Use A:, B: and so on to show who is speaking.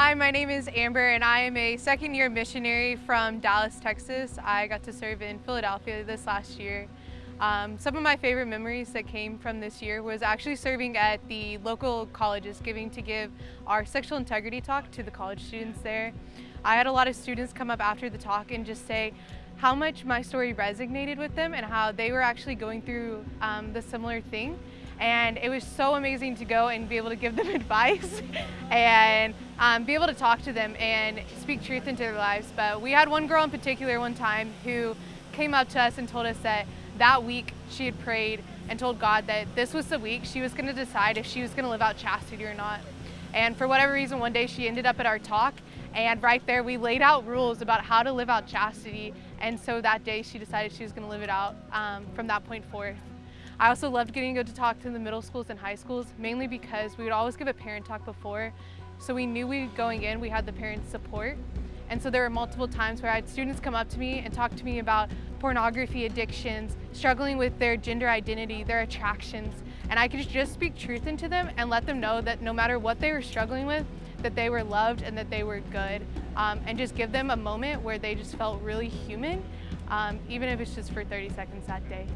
A: Hi, my name is Amber and I am a second year missionary from Dallas, Texas. I got to serve in Philadelphia this last year. Um, some of my favorite memories that came from this year was actually serving at the local colleges, giving to give our sexual integrity talk to the college students there. I had a lot of students come up after the talk and just say how much my story resonated with them and how they were actually going through um, the similar thing and it was so amazing to go and be able to give them advice and um, be able to talk to them and speak truth into their lives. But we had one girl in particular one time who came up to us and told us that that week she had prayed and told God that this was the week she was going to decide if she was going to live out chastity or not. And for whatever reason, one day she ended up at our talk and right there we laid out rules about how to live out chastity. And so that day she decided she was going to live it out um, from that point forth. I also loved getting to go to talk to the middle schools and high schools, mainly because we would always give a parent talk before. So we knew we going in, we had the parents' support. And so there were multiple times where I had students come up to me and talk to me about pornography addictions, struggling with their gender identity, their attractions. And I could just speak truth into them and let them know that no matter what they were struggling with, that they were loved and that they were good. Um, and just give them a moment where they just felt really human, um, even if it's just for 30 seconds that day.